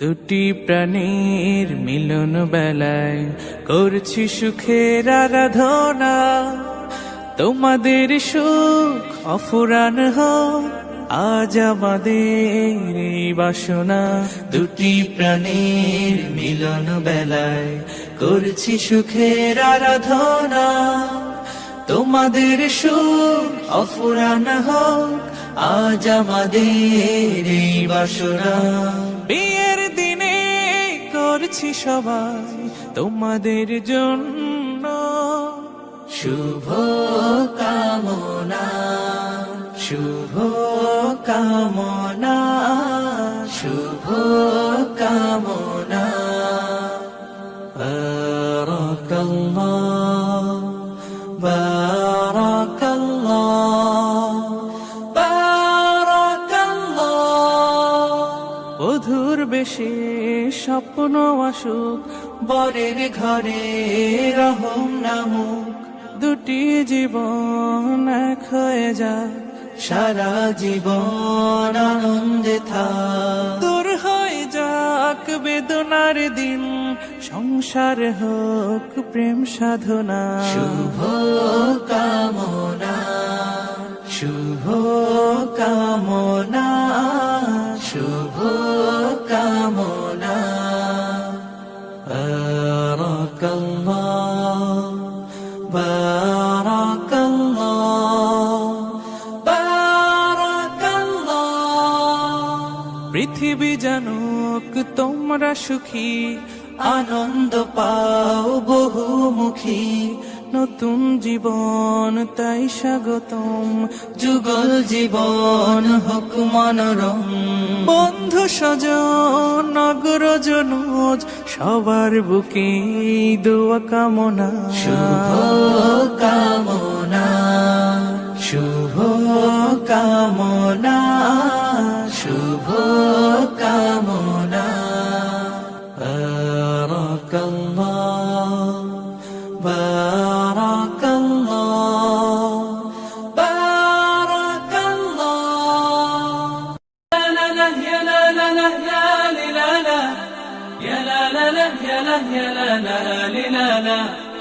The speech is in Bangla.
দুটি প্রাণীর মিলন বেলায় করছি সুখের আরাধনা। তোমাদের সুখ অফুরান হ আজ আমাদের এই বাসনা। দুটি প্রাণীর মিলন বেলায় করছি সুখের আরাধনা। তোমাদের সুখ অফুরান হোক, আজ আমাদের এই বাসনা। বিয়ের দিনে করছি সবাই তোমাদের জন্য। শুভ কামনা শুভ কামনা শুভ কামনা। বারাকাল্লাহ। বধুর বেশে স্বপ্ন আসুক বরের ঘরে রহম নামুক। দুটি জীবন এক হয়ে যায় সারা জীবন আনন্দে থাক। দূর হয়ে যাক বেদনার দিন, সংসার হোক প্রেম সাধনা। শুভ কামনা শুভ কামনা। পৃথিবী জানুক তোমরা সুখী, আনন্দ পাও বহুমুখী। নতুন জীবন, তাই স্বাগতম। যুগল জীবন হোক মনোরম। বন্ধু স্বজন নগর জনুজ, সবার বুকে দোয়া কামনা। শুভ কামনা শুভ কামনা। بارك الله. بارك الله. لا لا يا لا لا لا لا لا لا يا لا لا لا يا لا لا لا لا لا.